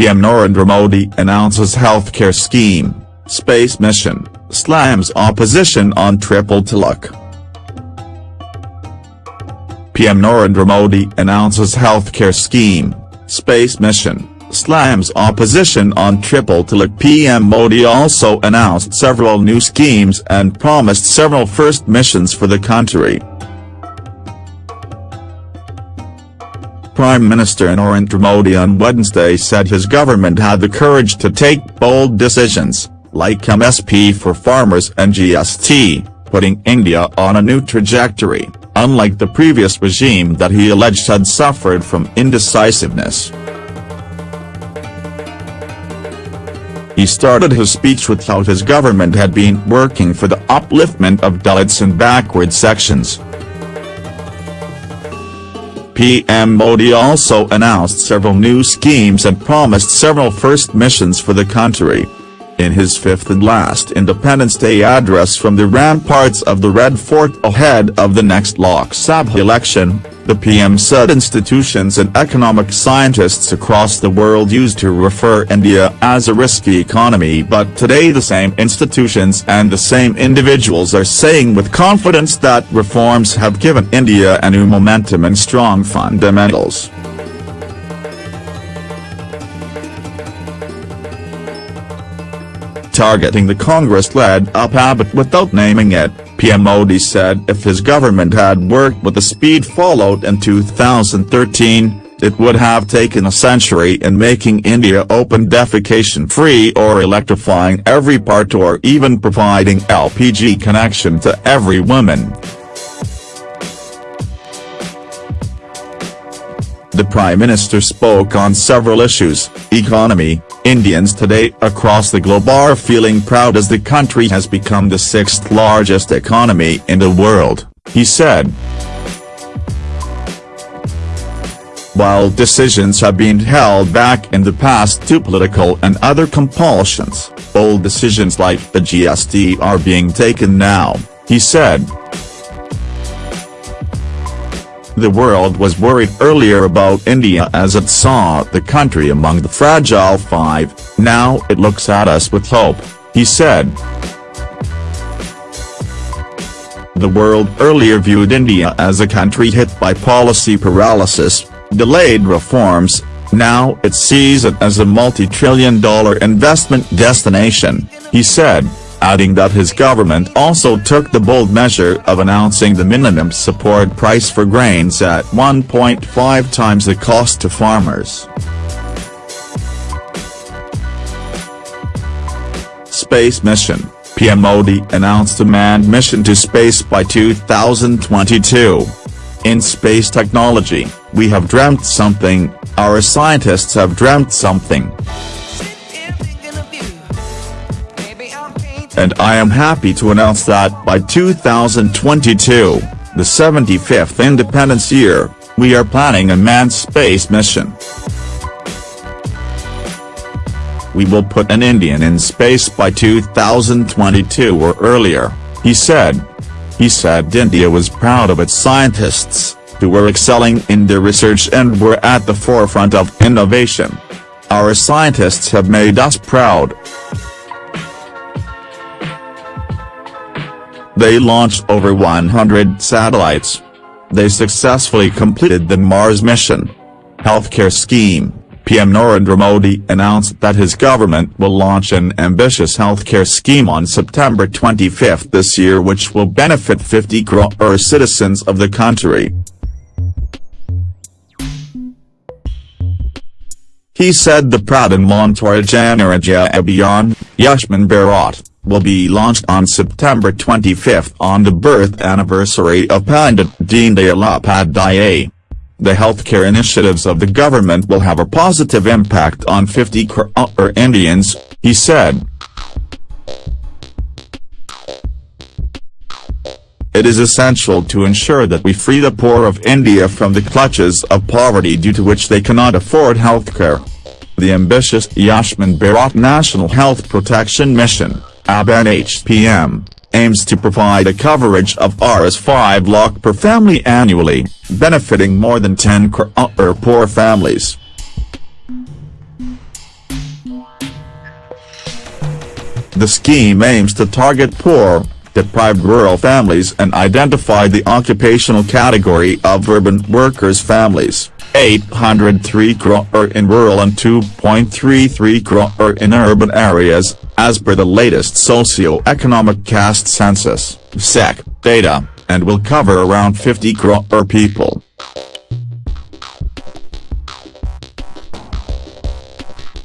PM Narendra Modi announces healthcare scheme, space mission, slams opposition on triple talaq. PM Narendra Modi announces healthcare scheme, space mission, slams opposition on triple talaq. PM Modi also announced several new schemes and promised several first missions for the country. Prime Minister Narendra Modi on Wednesday said his government had the courage to take bold decisions, like MSP for farmers and GST, putting India on a new trajectory, unlike the previous regime that he alleged had suffered from indecisiveness. He started his speech with how his government had been working for the upliftment of Dalits and backward sections. PM Modi also announced several new schemes and promised several first missions for the country. In his fifth and last Independence Day address from the ramparts of the Red Fort ahead of the next Lok Sabha election, the PM said institutions and economic scientists across the world used to refer India as a risky economy but today the same institutions and the same individuals are saying with confidence that reforms have given India a new momentum and strong fundamentals. Targeting the Congress-led UP Abbott without naming it, PM Modi said if his government had worked with the speed followed in 2013, it would have taken a century in making India open defecation-free or electrifying every part or even providing LPG connection to every woman. The Prime Minister spoke on several issues, economy, Indians today across the globe are feeling proud as the country has become the sixth largest economy in the world, he said. While decisions have been held back in the past due political and other compulsions, bold decisions like the GST are being taken now, he said. The world was worried earlier about India as it saw the country among the fragile five, now it looks at us with hope, he said. The world earlier viewed India as a country hit by policy paralysis, delayed reforms, now it sees it as a multi-trillion dollar investment destination, he said adding that his government also took the bold measure of announcing the minimum support price for grains at 1.5 times the cost to farmers. Space Mission, PM Modi announced a manned mission to space by 2022. In space technology, we have dreamt something, our scientists have dreamt something. And I am happy to announce that by 2022, the 75th independence year, we are planning a manned space mission. We will put an Indian in space by 2022 or earlier, he said. He said India was proud of its scientists, who were excelling in their research and were at the forefront of innovation. Our scientists have made us proud. They launched over 100 satellites. They successfully completed the Mars mission. Healthcare scheme, PM Narendra Modi announced that his government will launch an ambitious healthcare scheme on September 25 this year which will benefit 50 crore citizens of the country. He said the Pradhan Mantri Jan Arogya Abhiyan, Ayushman Bharat, will be launched on September 25 on the birth anniversary of Pandit Deen Dayal Upadhyay. The healthcare initiatives of the government will have a positive impact on 50 crore uh, er, Indians, he said. It is essential to ensure that we free the poor of India from the clutches of poverty due to which they cannot afford healthcare the ambitious Ayushman Bharat National Health Protection Mission, AB-NHPM, aims to provide a coverage of Rs5 lakh per family annually, benefiting more than 10 crore uh, poor families. The scheme aims to target poor, deprived rural families and identify the occupational category of urban workers' families. 803 crore er, in rural and 2.33 crore er, in urban areas, as per the latest socio-economic caste census, SEC, data, and will cover around 50 crore er, people.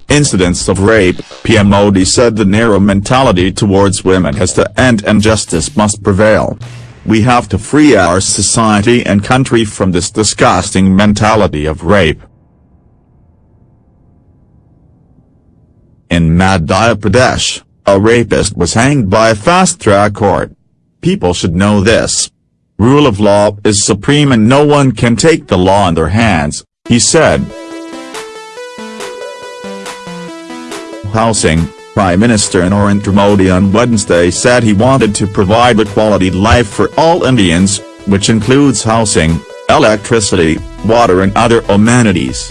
Incidents of rape, PM Modi said the narrow mentality towards women has to end and justice must prevail. We have to free our society and country from this disgusting mentality of rape. In Madhya Pradesh, a rapist was hanged by a fast-track court. People should know this. Rule of law is supreme and no one can take the law in their hands, he said. Housing, Prime Minister Narendra Modi on Wednesday said he wanted to provide a quality life for all Indians, which includes housing, electricity, water and other amenities.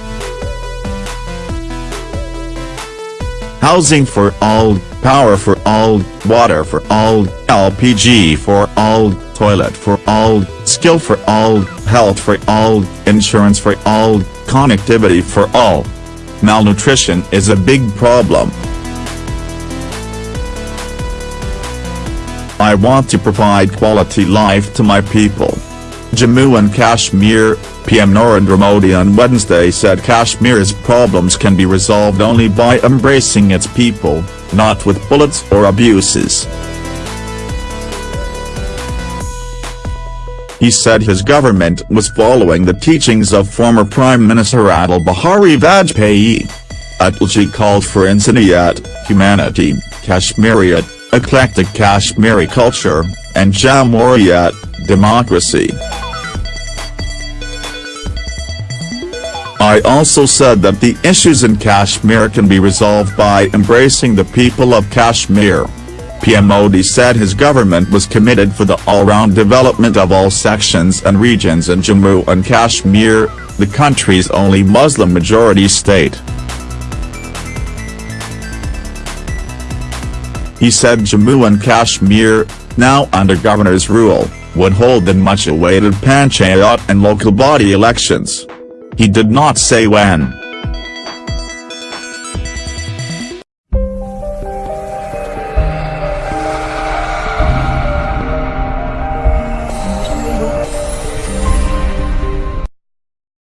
Housing for all, power for all, water for all, LPG for all, toilet for all, skill for all, health for all, insurance for all, connectivity for all malnutrition is a big problem. I want to provide quality life to my people. Jammu and Kashmir, PM Narendra Modi on Wednesday said Kashmir's problems can be resolved only by embracing its people, not with bullets or abuses. He said his government was following the teachings of former Prime Minister Atal Bihari Vajpayee. Atalji called for Insaniyat, humanity, Kashmiriyat, eclectic Kashmiri culture, and Jamhuriyat, democracy. I also said that the issues in Kashmir can be resolved by embracing the people of Kashmir. PM Modi said his government was committed for the all-round development of all sections and regions in Jammu and Kashmir, the country's only Muslim-majority state. He said Jammu and Kashmir, now under governor's rule, would hold the much-awaited Panchayat and local body elections. He did not say when.